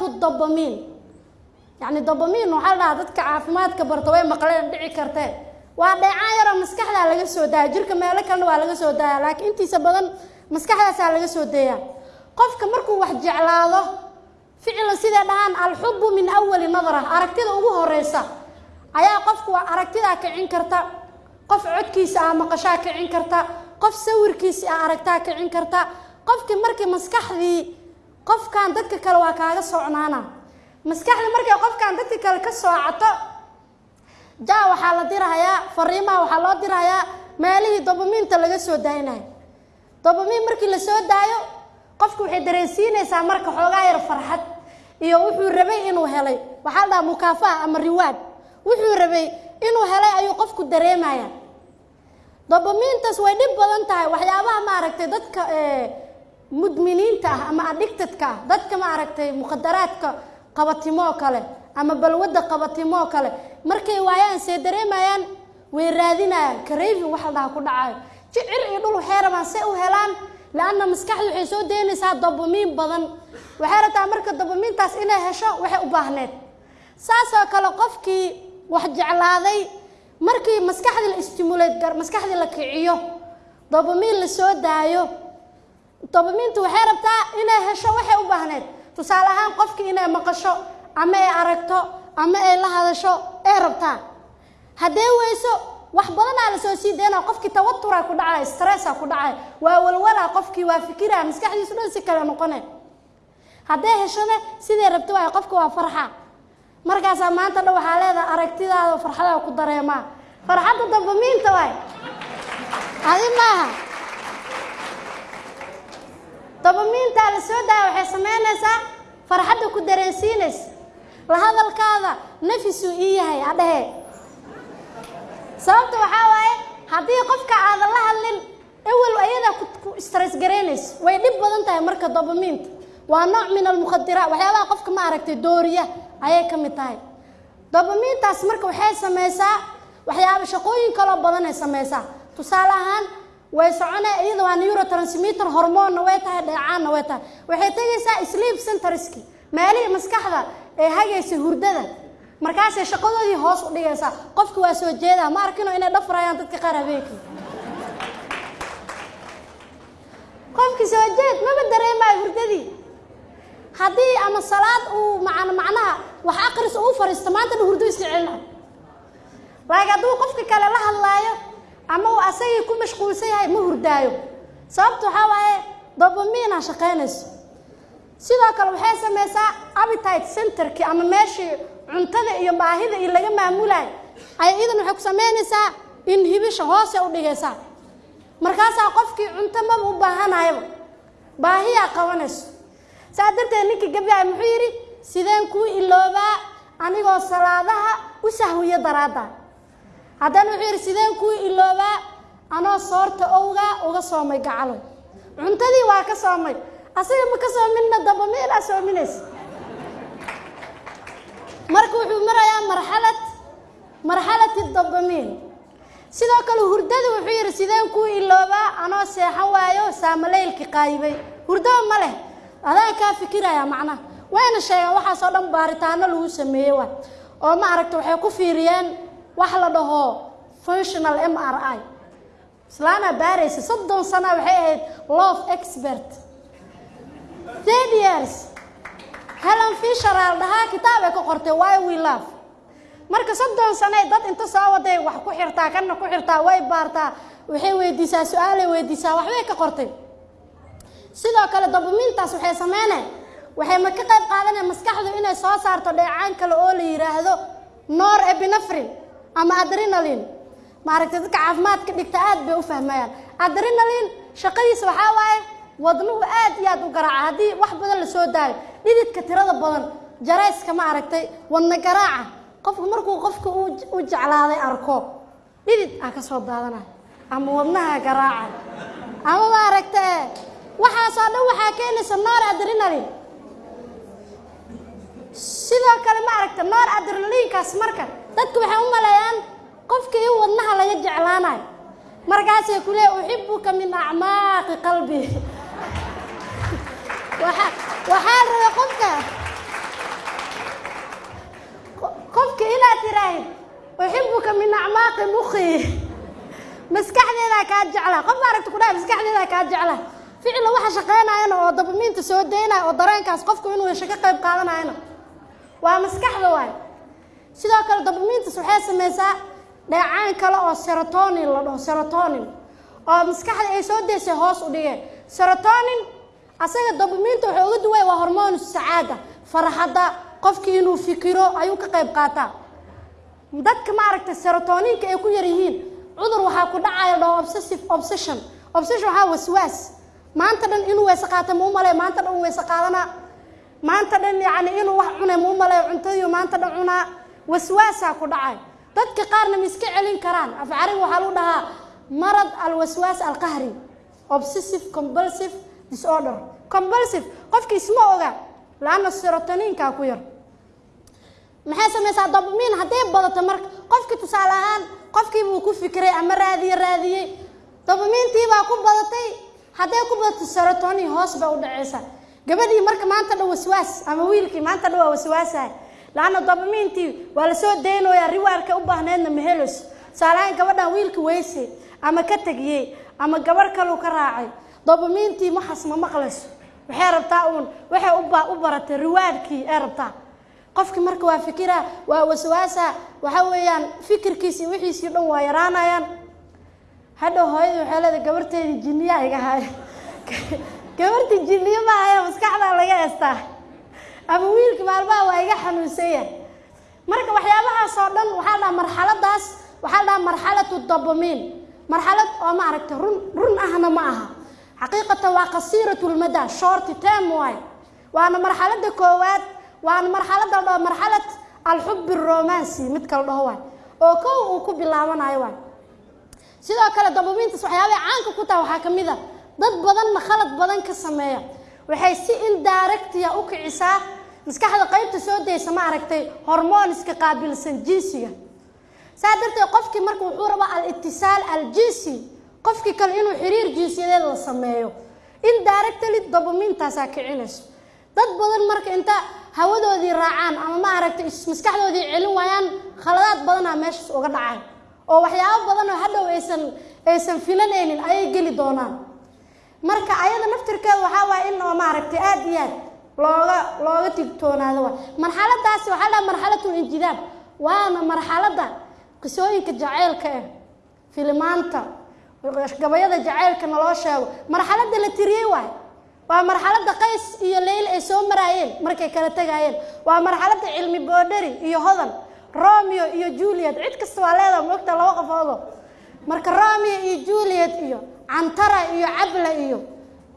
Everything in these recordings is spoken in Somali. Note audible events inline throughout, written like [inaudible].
to dopamine. Yacni dopamine waxaa la dadka caafimaadka barta way maqleen dhici kartee waa dheecaan yaroo maskaxdaa laga soo daaya jirka meelo kalena waa laga soo daaya laakiin intiisa badan maskaxdaasaa laga soo daeyaa qofka markuu wax jeclaado ficlan siday dhahaan alxubu min awali nadra aragtida ugu horeysa ayaa qofku aragtidaa kicin karta qof codkiisa ah maqashaa kicin karta qof sawirkiisi ah aragtaa kicin karta. Qofkii markii maskaxdii qofkan dadka kale waa kaaga socnaana. Maskaxdii markay qofkan dadka kale ka soocato jaa waxaa la dirahayaa fariimaha waxaa loo dirahayaa meelihii dobomiinta laga soo daaynayo. Dobomiin markii la soo daayo qofku waxay dareensiinaysaa marka xoogaa yar farxad iyo wuxuu rabay inuu helay. Waxaa la dhahaa mukaafaha ama riwaad wuxuu rabay inuu helay ayuu qofku dareemaya dobomiintaas way dhib badan tahay. Waxyaabaha maaragtay dadka mudminiinta ah ama addictedka ah dadka maaragtay muqadaraadka qabatimo kale ama balwadda qabatimo kale. Markay waayaan see dareemayaan way raadinayaan. Karavin wax la dhaha ku dhacayo jicir iyo dhul waxay rabaan say u helaan? La-anna maskaxdu waxay soo daynaysaa dobomiin badan. Waxay rabtaa marka dobomiintaas inay hesho waxay u baahneed. Saasoo kale qofkii wax jeclaaday markii maskaxdii la istimuleed maskaxdii la kiciyo dobomiin la soo daayo dobomiintu waxay rabtaa inay hesho waxay u baahneed. Tusaale ahaan qofkii inay maqasho ama ay aragto ama ay la hadasho ay rabtaa haddee weyso wax badanaa la soo sii daynaa qofkii tawaturaa ku dhacaya stressa ku dhacaya waa walwalaa qofkii waa fikiraya maskaxdiisu dhan si kale noqone. Haddee heshone sidii rabto waay qofka waa farxa. Markaasaa maanta dhan waxaa leedaha aragtidaada farxadaa ku dareemaa. Farxadda dambamiinta waay adi maaha dabamiintaa la soo daaya waxay samaynaysaa farxadda ku dareensiinaysa la hadalkaada nafisuu ii yahay adhehe sababta waxaa waaye haddii qofka aadan la hadlin ewel ayadaa ku stress garaynayso way dhib badan tahay marka dabamiinta waa nooc min almukhadiraat waxyaabaha qofka ma aragtay dooriya ayay ka mid tahay. Dabamiintaas marka waxay samaysaa waxyaaba shaqooyin kaloo badanay samaysaa. Tusaale ahaan way socone iyada waa neurotransmitter hormoonna way tahay dheecaanna way tahay. Waxay tegaysaa sleep centerski meelihii maskaxda ee hagaysa hurdada. Markaasay shaqadoodii hoos u dhigaysaa. Qofka waa soo jeedaa ma arkino inay dhafrayaan dadka qaar habeenkii. Qofkii soo jeed maba dareemayo hurdadii. Haddii ama salaad uu man macnaha wax aqris uu fariisto maanta dhan hurdo celina. Laakiin hadduu qofka kale la hadlaayo ama uu asagii ku mashquulsan yahay ma hurdaayo. Sababta waxaa waaye dobamiina shaqaynayso. Sidoo kale waxay samaysaa appetite centerkii ama meeshii cuntada iyo baahida iyo laga maamulayo. Ay iyadan waxay ku samaynaysaa inhibisha hoose u dhigaysaa. Markaasaa qofkii cunto maba u baahanayaba baahiyaa qabanayso. Saa darteed ninkii gabyahay muxuu yidhi sideen kuu iloobaa anigoo salaadaha u sahwiyo daraadda haddana wuxuu yidhi sideen kuu iloobaa anoo soorta owgaa uga soomay gacalo cuntadii waa ka soomay. Asaga ma ka soominna dabamiilaa soominaysa. Marka wuxuu marayaa marxalad marxalati dabamiin sidoo kale hurdada wuxuu yidhi sideen kuu iloobaa anoo seexan waayo saamaleylki qaayibay hurdaba ma leh. Adaan kaa fikiraya macnaha wayna sheegaan waxaasoo dhan baaritaano lagu sameeyey waay. Oo ma aragta waxay ku fiiriyeen wax la dhaho functional m r i. Islaanaa baaraysa soddon sana waxay ahayd love expert. Ten years. Helen fisher aa dhahaa kitaab ay ka qortay why we love. Marka soddon sanay dad inta soo waday wax ku xirtaa kana ku xirtaa way baartaa waxay weydiisaa su'aalay weydiisaa waxbay ka qortay. Sidoo kale dabumintaas waxay sameynay. Waxay ma ka qayb qaadanaya maskaxdu inay soo saarto dheecaan kale oo la yidhaahdo nor ebinafrin ama adrenalin maaragtay dadka caafimaadka dhigta aad bay u fahmayaan. Adrenalin shaqadiisa waxaa waaye wadnuhu aad iyo aad u garaaca. Haddii wax badan la soo daayo dhididka tirada badan jarayska ma aragtay wadna garaaca qofku markuu qofka u jeclaaday arko dhidid aa ka soo daadanaya. Ama wadnaha garaaca. Ama ma aragta waxaasoo dhan waxaa keenaysa noor adrenalin sidoo kale ma aragta noor adrenalinkaas marka dadku waxay u maleeyaan qofka in wadnaha laga jeclaanayo markaasay ku leey uxibuka min acmaaqi qalbi. Waxaa rabay qofka? Qofka inaad tiraahid uxibuka min acmaaqi muqi maskaxdeedaa kaa jeclaa qof aragta ku dhaha maskaxdeedaa kaa jeclaa ficila waxa shaqeynayana oo dabamiinta soo daynaya oo dareenkaas qofku inuu hesho ka qayb qaadanayana. Waa maskaxda waayo sidoo kale dabamiintas waxay samaysaa dheecaan kale oo serotonin la dhaho serotonin oo maskaxda ay soo daysay hoos u dhigeen. Serotonin asaga dabamiinta wuxuu uga duway waa hormoon sacaada farxadda qofkii inuu fikiro ayuu ka qayb qaataa. Dadka maaragtay serotoninka ay ku yar yihiin cudur waxaa ku dhacaya dhaho obsessive obsession. Obsession waxaa waswaas. Maanta dhan inuu weyse qaata ma u maanta dhan weyse qaadanaa maanta dhan yacni inuu wax cunay ma u cuntadiiu maanta dhan cunaa waswaasaa ku dhacay. Dadka qaarna ma celin karaan. Af carabi waxaa lagu dhahaa marad alwaswaas alqahri obsessive compulsive disorder. Compulsive qofki isma oga laanna serotoninkaa ku yar. Maxay samaysaa dabamiin hadday badato marka qofkii tusaale ahaan qofkiibuu ku fikiray ama raadiye raadiyey dabamiintiibaa ku badatay. Hadday ku badato serotonin hoos bay u dhacaysaa. Gabadhii marka maanta dhan waswaas ama wiilkii maanta dhan waa waswaasahay laanna dabamiintii waa la soo daynayaa riwaarka u baahneedna ma helayso tusaaleahaan gabadhan wiilka weyse ama ka tegiyey ama gabarh kaluu ka raacay. Dabamiintii maxas ma maqlayso waxay rabtaa uun waxay u baratay riwaadkii ay rabtaa qofki marka waa fikira waa waswaasa waxa weeyaan fikirkiisi wixiisii dhan waa yaraanayaan. Hadhow hooyadii waxay leedahay gabarteedii jinniyaa iga haya [laughs] gabartii ma haya maskaxdaa laga heestaa ama wiilki maalmaha waa iga xanuunsanya marka waxyaabahaas oo dhan waxaa dhaha marxaladaas waxaa dhaha marxalatu dabamiin marxalad oo ma aragtay run run ahna ma aha. Xaqiiqatan waa qasiiratu lmada shorty term waay waana marxalada koowaad waana marxalada la dhaho marxalad alxubi romancy mid kala dhaho waay oo kow uu ku bilaabanayo waay sidoo kale dabamiintaas waxyaabay caanka ku taha waxaa ka mid a dad badanna khalad badan ka sameeya. Waxay si indirectia u kicisaa maskaxda qaybta soo daysa ma aragtay hormooniska qaabilsan jinsiga. Saa darteed qofkii marka wuxuu rabaa al-itisaal al-jinsi qofkii kale inuu xiriir jinsiyadeed la sameeyo. Indirectly dabamiintaasaa kicinayso. Dad badan marka inta hawadoodii raacaan ama ma aragtay maskaxdoodii celin waayaan khaladaad badanaa meeshaas uga dhacaan. Oo waxyaabo badan hadhow aysan aysan filanaynin ayay geli doonaan. Marka ayada naftirkeeda waxaa waaya in oo maaragtay aada iyo aad looga looga tigtoonaado waay marxaladaasi waxaa dhaha marxalatul injidaab waana marxaladda qisooyinka jaceylka ah filimaanta gabayada jaceylka naloo sheego. Marxaladda la tiriyey waay. Waa marxaladda qays iyo leyl ay soo maraayeen markay kala tegaayeen waa marxaladda cilmi boodheri iyo hodan. Romeo iyo juliet cid kasta waa leedaha moogta laba qofoodo. Marka romeo iyo juliet iyo cantara iyo cabla iyo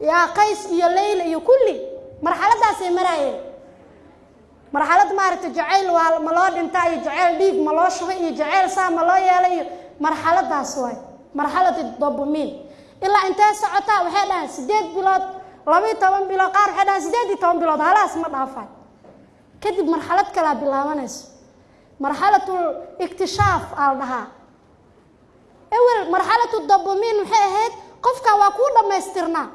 yaa qays iyo leyla iyo kulli marxaladaasay maraayeen marxalad maaragtay jacayl waa ma loo dhintaa iyo jacayl dhiig ma loo shubay iyo jacayl saa ma loo yeelay. Iyo marxaladaas waay. Marxalad dobomiin ilaa intee socotaa waxay dhahaan sideed bilood labayo toban bilood qaar waxay dhahaan sideed iyo toban bilood. Halaas ma dhaafay kadib marxalad kalaa bilaabanayso marxalatul iktishaaf aa dhahaa. Ewel marxalatu dobomiin maxay ahayd qofkan waa kuu dhammaystirnaa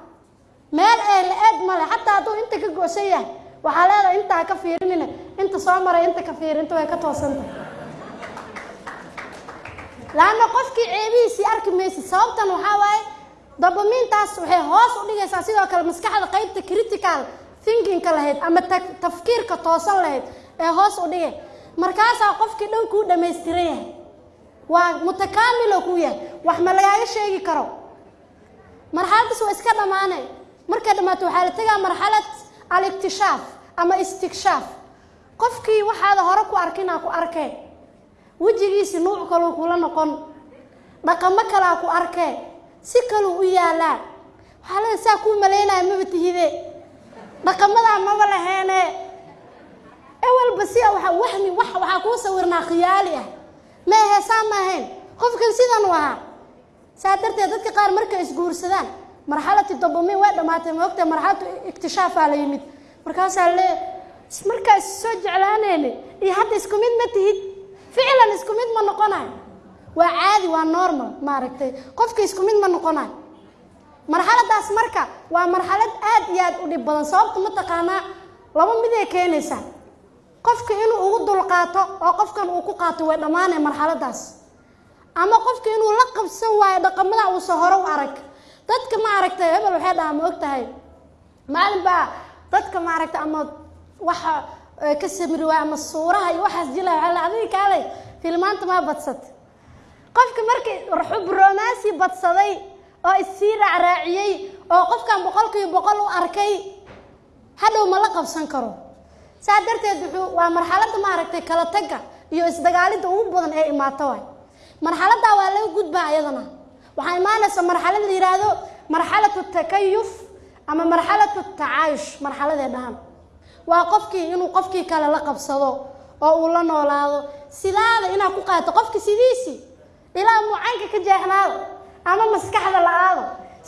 meel ee la-eed male xataa hadduu inta ka goosan yahay waxaa leedahay intaa ka fiirinina inta soo maray inta ka fiiri inta way ka toosanta. Laanna qofkii ceebihiisii arki maysid sababtan waxaa waaye dabamiintaas waxay hoos u dhigaysaa sidoo kale maskaxda qaybta critical thinkingka lahayd ama tafkiirka toosan lahayd ee hoos u dhigay. Markaasaa qofkii dhan kuu dhammaystiran yahay waa mutakaamilo kuu yahay wax ma lagaaga sheegi karo. Marxaladdaas waa iska dhammaanay markay dhammaato waxaa la tegaa marxalad al-iktishaaf ama istikshaaf qofkii waxaada hore ku arkinaa ku arkee. Wejigiisi nuuc kaluu kula noqon. Dhaqamo kalaa ku arkee. Si kaluu u yaalaa waxaa leeda saa kuu malaynaya maba tihide. Dhaqamadaa maba laheene. Ewelba si waa wahmi wax waxaa kuu sawirnaa khiyaali ah. Ma ahe saa ma ahayn qofkan sidan u ahaa. Saa darteed dadka qaar markay isguursadaan marxalati dobomiin way dhammaatay maogta marxalatu iktishaafaa la yimid? Markaasaa lee markaa is soo jeclaaneyne iyo hadda isku mid ma tihid? Ficlan isku mid ma noqonayo waa caadi waa normal maaragtay. Qofka isku mid ma noqonayo marxaladaas marka waa marxalad aad iyo aad u dhib badan sababta mataqaanaa laba miday keenaysaa. Qofka inuu ugu dulqaato oo qofkan uu ku qaato way dhammaanay marxaladaas. Ama qofka inuu la qabsan waayo dhaqamada uusan hore u arag dadka ma aragtay hebel waxay dhahaa ma og tahay maalin baa dadka ma aragtay ama waxa ka samiri waaya ama suuraha iyo waxaas jilaya waxaa la adiga kaalay filmaanta maa badsat qofka markii xub romaansi badsaday oo issii raacraaciyey oo qofkan boqolkiiba boqol u arkay hadhow ma la qabsan karo. Saa darteed wuxuu waa marxaladda maaragtay kala tagga iyo isdagaalidda ugu badan ee imaata waay. Marxaladdaa waa laga gudbaa ayadana waxaa imaanaysa marxalad la yidhaahdo marxalatu takayuf ama marxalatu tacaayush marxaladee dhahan waa qofkii inuu qofkii kale la qabsado oo uu la noolaado. Sidaada inaad ku qaato qofka sidiisii ilaa mucaynka ka jeexnaado ama maskaxda la aado